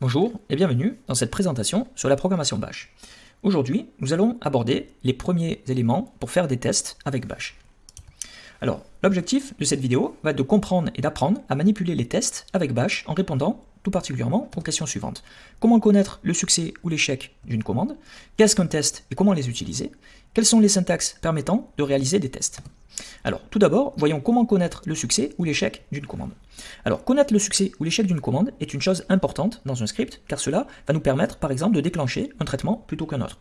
Bonjour et bienvenue dans cette présentation sur la programmation Bash. Aujourd'hui, nous allons aborder les premiers éléments pour faire des tests avec Bash. Alors, l'objectif de cette vidéo va être de comprendre et d'apprendre à manipuler les tests avec Bash en répondant tout particulièrement aux questions suivantes. Comment connaître le succès ou l'échec d'une commande? Qu'est-ce qu'un test et comment les utiliser? Quelles sont les syntaxes permettant de réaliser des tests? Alors, tout d'abord, voyons comment connaître le succès ou l'échec d'une commande. Alors, connaître le succès ou l'échec d'une commande est une chose importante dans un script, car cela va nous permettre, par exemple, de déclencher un traitement plutôt qu'un autre.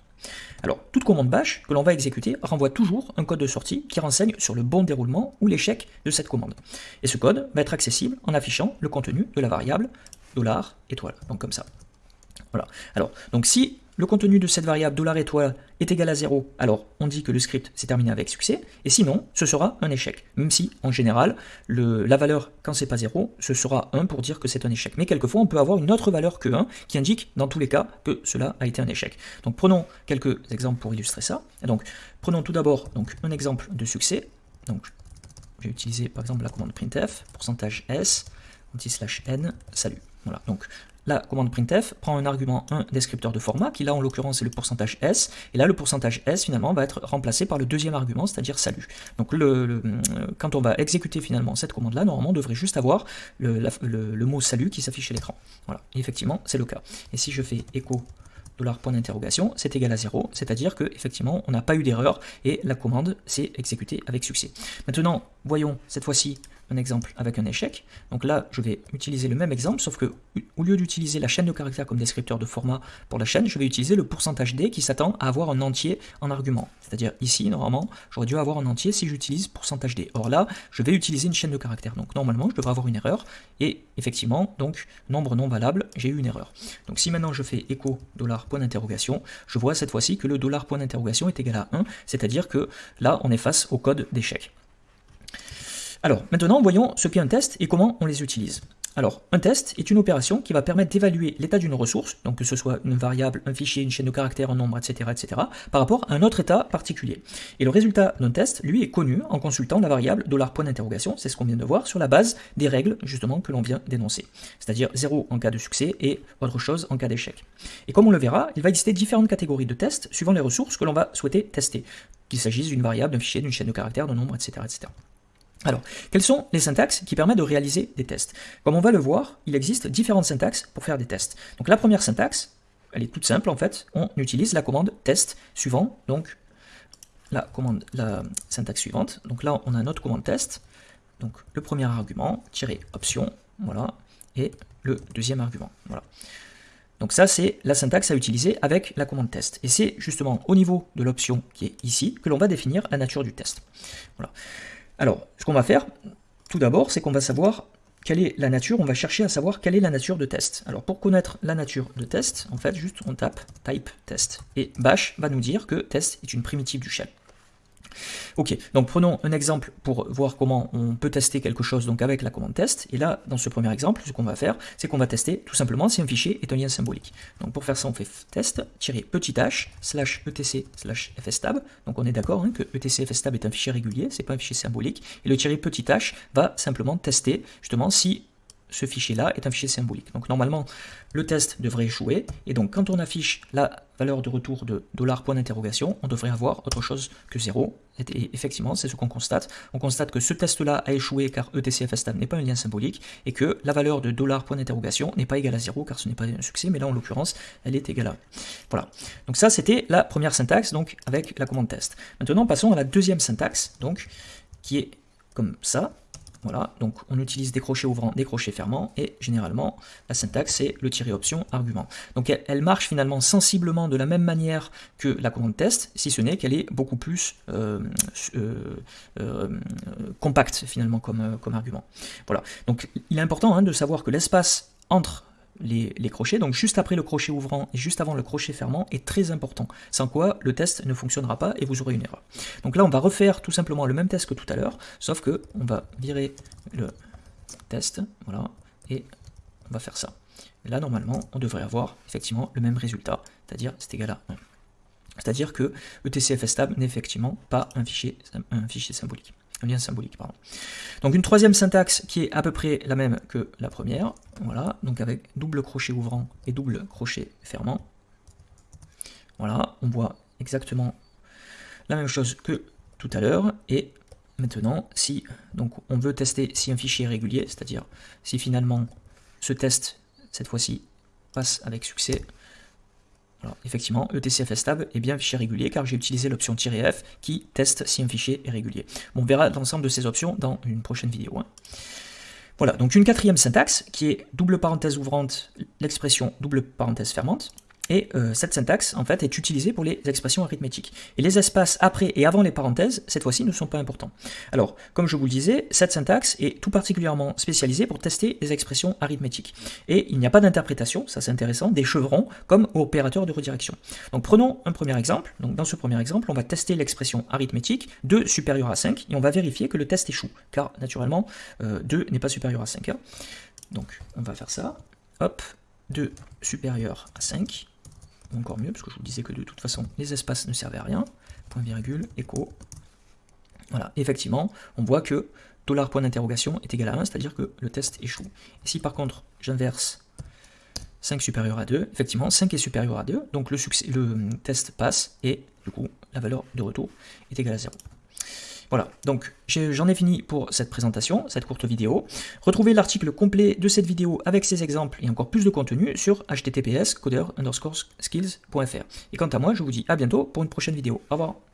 Alors, toute commande bash que l'on va exécuter renvoie toujours un code de sortie qui renseigne sur le bon déroulement ou l'échec de cette commande. Et ce code va être accessible en affichant le contenu de la variable dollar $étoile, donc comme ça. Voilà. Alors, donc si le contenu de cette variable dollar $étoile est égal à 0, alors on dit que le script s'est terminé avec succès, et sinon, ce sera un échec. Même si, en général, la valeur, quand c'est pas 0, ce sera 1 pour dire que c'est un échec. Mais quelquefois, on peut avoir une autre valeur que 1 qui indique, dans tous les cas, que cela a été un échec. Donc prenons quelques exemples pour illustrer ça. donc, prenons tout d'abord un exemple de succès. Donc, je vais utiliser par exemple la commande printf, pourcentage %s, anti-slash n, salut. Donc la commande printf prend un argument, un descripteur de format, qui là en l'occurrence est le pourcentage %s, et là le pourcentage %s finalement va être remplacé par le deuxième argument, c'est-à-dire salut. Donc le, quand on va exécuter finalement cette commande-là, normalement on devrait juste avoir le, mot salut qui s'affiche à l'écran. Voilà, effectivement c'est le cas. Et si je fais écho dollar point d'interrogation, c'est égal à 0, c'est-à-dire que effectivement on n'a pas eu d'erreur et la commande s'est exécutée avec succès. Maintenant, voyons cette fois-ci un exemple avec un échec. Donc là, je vais utiliser le même exemple, sauf que au lieu d'utiliser la chaîne de caractères comme descripteur de format pour la chaîne, je vais utiliser le pourcentage d qui s'attend à avoir un entier en argument. C'est-à-dire ici, normalement, j'aurais dû avoir un entier si j'utilise pourcentage d. Or là, je vais utiliser une chaîne de caractères. Donc normalement, je devrais avoir une erreur. Et effectivement, donc nombre non valable, j'ai eu une erreur. Donc si maintenant je fais écho dollar point d'interrogation, je vois cette fois-ci que le dollar point d'interrogation est égal à 1, c'est-à-dire que là, on est face au code d'échec. Alors, maintenant, voyons ce qu'est un test et comment on les utilise. Alors, un test est une opération qui va permettre d'évaluer l'état d'une ressource, donc que ce soit une variable, un fichier, une chaîne de caractères, un nombre, etc., etc., par rapport à un autre état particulier. Et le résultat d'un test, lui, est connu en consultant la variable $point d'interrogation, c'est ce qu'on vient de voir, sur la base des règles, justement, que l'on vient d'énoncer. C'est-à-dire 0 en cas de succès et autre chose en cas d'échec. Et comme on le verra, il va exister différentes catégories de tests suivant les ressources que l'on va souhaiter tester, qu'il s'agisse d'une variable, d'un fichier, d'une chaîne de caractères, d'un nombre, etc., etc. Alors, quelles sont les syntaxes qui permettent de réaliser des tests? Comme on va le voir, il existe différentes syntaxes pour faire des tests. Donc la première syntaxe, elle est toute simple en fait, on utilise la commande test suivant, donc la syntaxe suivante. Donc là, on a notre commande test, donc le premier argument, tiré option, voilà, et le deuxième argument, voilà. Donc ça, c'est la syntaxe à utiliser avec la commande test. Et c'est justement au niveau de l'option qui est ici que l'on va définir la nature du test. Voilà. Alors, ce qu'on va faire, tout d'abord, c'est qu'on va savoir quelle est la nature, on va chercher à savoir quelle est la nature de test. Alors pour connaître la nature de test, en fait, juste on tape type test. Et bash va nous dire que test est une primitive du shell. Ok, donc prenons un exemple pour voir comment on peut tester quelque chose donc avec la commande test. Et là, dans ce premier exemple, ce qu'on va faire, c'est qu'on va tester tout simplement si un fichier est un lien symbolique. Donc pour faire ça, on fait test, petit h, slash etc, slash fstab. Donc on est d'accord hein, que etc fstab est un fichier régulier, c'est pas un fichier symbolique. Et le petit h va simplement tester justement si ce fichier-là est un fichier symbolique. Donc normalement, le test devrait échouer, et donc quand on affiche la valeur de retour de dollar point d'interrogation, on devrait avoir autre chose que 0. Et effectivement, c'est ce qu'on constate. On constate que ce test-là a échoué car etcfstab n'est pas un lien symbolique, et que la valeur de dollar point d'interrogation n'est pas égale à 0 car ce n'est pas un succès, mais là en l'occurrence, elle est égale à 1. Voilà. Donc ça, c'était la première syntaxe, donc avec la commande test. Maintenant, passons à la deuxième syntaxe, donc, qui est comme ça. Donc on utilise des crochets ouvrants, des crochets fermants, et généralement, la syntaxe, c'est le tirer option argument. Donc elle, marche finalement sensiblement de la même manière que la commande test, si ce n'est qu'elle est beaucoup plus euh, euh, euh, compacte finalement comme, comme argument. Voilà, donc il est important hein, de savoir que l'espace entre les, crochets, donc juste après le crochet ouvrant et juste avant le crochet fermant est très important, sans quoi le test ne fonctionnera pas et vous aurez une erreur. Donc là on va refaire tout simplement le même test que tout à l'heure, sauf que on va virer le test, voilà, et on va faire ça. Là normalement on devrait avoir effectivement le même résultat, c'est-à-dire c'est égal à 1. C'est-à-dire que etcfstab n'est effectivement pas un fichier symbolique. Lien symbolique, pardon. Donc une troisième syntaxe qui est à peu près la même que la première, voilà, donc avec double crochet ouvrant et double crochet fermant. Voilà, on voit exactement la même chose que tout à l'heure, et maintenant, si donc on veut tester si un fichier est régulier, c'est-à-dire si finalement ce test, cette fois-ci, passe avec succès, effectivement, etcfstab est bien fichier régulier car j'ai utilisé l'option "-f" qui teste si un fichier est régulier. on verra l'ensemble de ces options dans une prochaine vidéo. Hein. Voilà, donc une quatrième syntaxe qui est double parenthèse ouvrante, l'expression double parenthèse fermante. Et euh, cette syntaxe, en fait, est utilisée pour les expressions arithmétiques. Et les espaces après et avant les parenthèses, cette fois-ci, ne sont pas importants. Alors, comme je vous le disais, cette syntaxe est tout particulièrement spécialisée pour tester les expressions arithmétiques. Et il n'y a pas d'interprétation, ça c'est intéressant, des chevrons comme opérateur de redirection. Donc prenons un premier exemple. Donc dans ce premier exemple, on va tester l'expression arithmétique 2 supérieur à 5 et on va vérifier que le test échoue, car naturellement, 2 euh, n'est pas supérieur à 5. Hein. Donc on va faire ça. Hop, 2 supérieur à 5 encore mieux, parce que je vous disais que de toute façon, les espaces ne servaient à rien. Point virgule, écho. Voilà, effectivement, on voit que dollar point d'interrogation est égal à 1, c'est-à-dire que le test échoue. Et si par contre, j'inverse 5 supérieur à 2, effectivement, 5 est supérieur à 2, donc le, le test passe, et du coup, la valeur de retour est égale à 0. Voilà, donc j'en ai fini pour cette présentation, cette courte vidéo. Retrouvez l'article complet de cette vidéo avec ses exemples et encore plus de contenu sur https coder skills.fr. Et quant à moi, je vous dis à bientôt pour une prochaine vidéo. Au revoir.